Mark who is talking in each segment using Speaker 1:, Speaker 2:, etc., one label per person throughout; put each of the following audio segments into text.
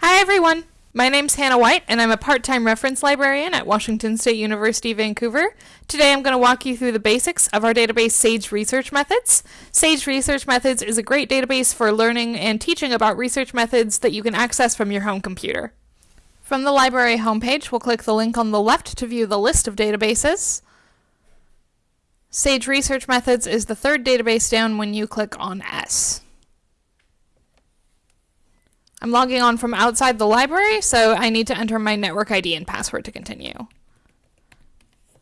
Speaker 1: Hi everyone! My name's Hannah White and I'm a part-time reference librarian at Washington State University, Vancouver. Today I'm going to walk you through the basics of our database Sage Research Methods. Sage Research Methods is a great database for learning and teaching about research methods that you can access from your home computer. From the library homepage, we'll click the link on the left to view the list of databases. Sage Research Methods is the third database down when you click on S. I'm logging on from outside the library, so I need to enter my network ID and password to continue.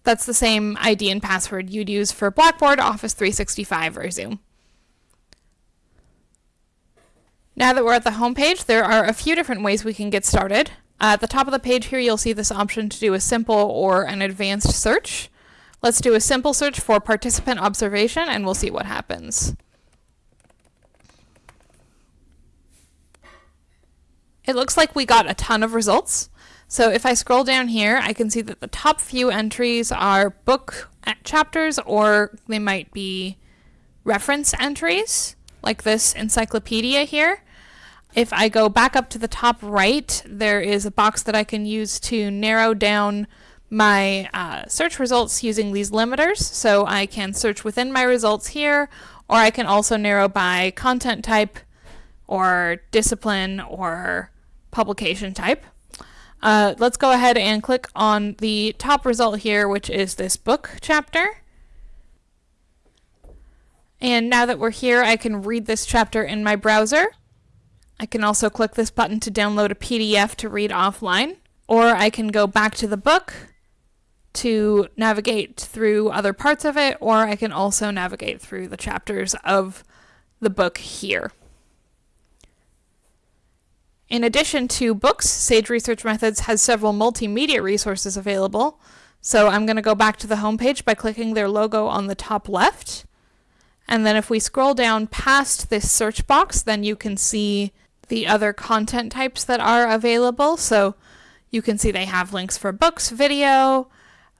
Speaker 1: That's the same ID and password you'd use for Blackboard, Office 365, or Zoom. Now that we're at the home page, there are a few different ways we can get started. At the top of the page here, you'll see this option to do a simple or an advanced search. Let's do a simple search for participant observation and we'll see what happens. It looks like we got a ton of results. So if I scroll down here, I can see that the top few entries are book chapters or they might be reference entries, like this encyclopedia here. If I go back up to the top right, there is a box that I can use to narrow down my uh, search results using these limiters. So I can search within my results here, or I can also narrow by content type or discipline or publication type. Uh, let's go ahead and click on the top result here, which is this book chapter. And now that we're here, I can read this chapter in my browser. I can also click this button to download a PDF to read offline, or I can go back to the book to navigate through other parts of it, or I can also navigate through the chapters of the book here. In addition to books, Sage Research Methods has several multimedia resources available. So I'm going to go back to the homepage by clicking their logo on the top left. And then if we scroll down past this search box, then you can see the other content types that are available. So you can see they have links for books, video,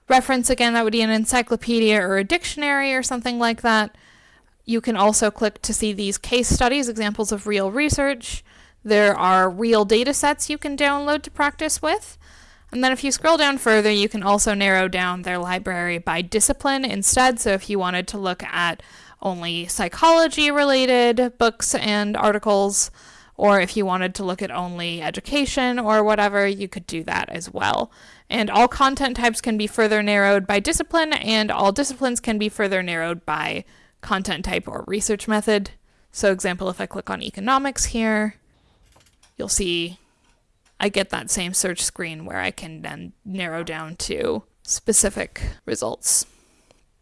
Speaker 1: reference again, that would be an encyclopedia or a dictionary or something like that. You can also click to see these case studies, examples of real research, there are real data sets you can download to practice with. And then if you scroll down further, you can also narrow down their library by discipline instead. So if you wanted to look at only psychology related books and articles, or if you wanted to look at only education or whatever, you could do that as well. And all content types can be further narrowed by discipline, and all disciplines can be further narrowed by content type or research method. So example, if I click on economics here, you'll see I get that same search screen where I can then narrow down to specific results.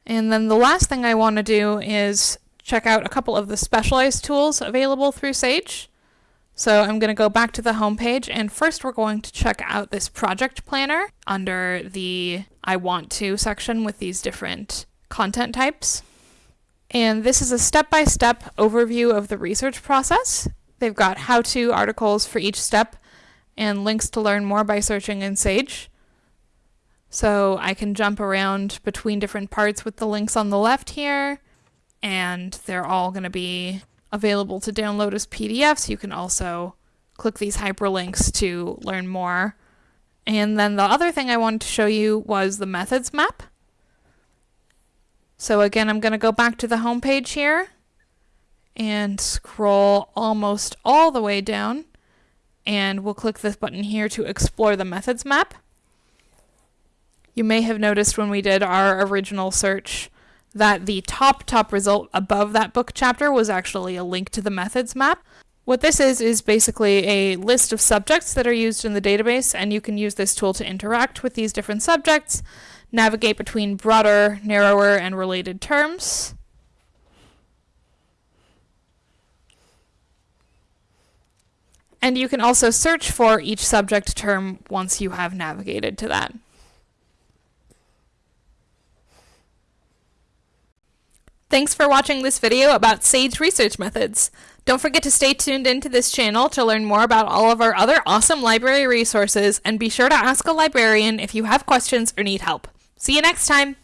Speaker 1: And then the last thing I want to do is check out a couple of the specialized tools available through Sage. So I'm going to go back to the home page and first we're going to check out this project planner under the I want to section with these different content types. And this is a step-by-step -step overview of the research process. They've got how-to articles for each step and links to learn more by searching in Sage. So I can jump around between different parts with the links on the left here, and they're all going to be available to download as PDFs. You can also click these hyperlinks to learn more. And then the other thing I wanted to show you was the methods map. So again, I'm going to go back to the home page here and scroll almost all the way down and we'll click this button here to explore the methods map. You may have noticed when we did our original search that the top top result above that book chapter was actually a link to the methods map. What this is is basically a list of subjects that are used in the database and you can use this tool to interact with these different subjects, navigate between broader, narrower, and related terms, And you can also search for each subject term once you have navigated to that. Thanks for watching this video about SAGE research methods. Don't forget to stay tuned into this channel to learn more about all of our other awesome library resources and be sure to ask a librarian if you have questions or need help. See you next time!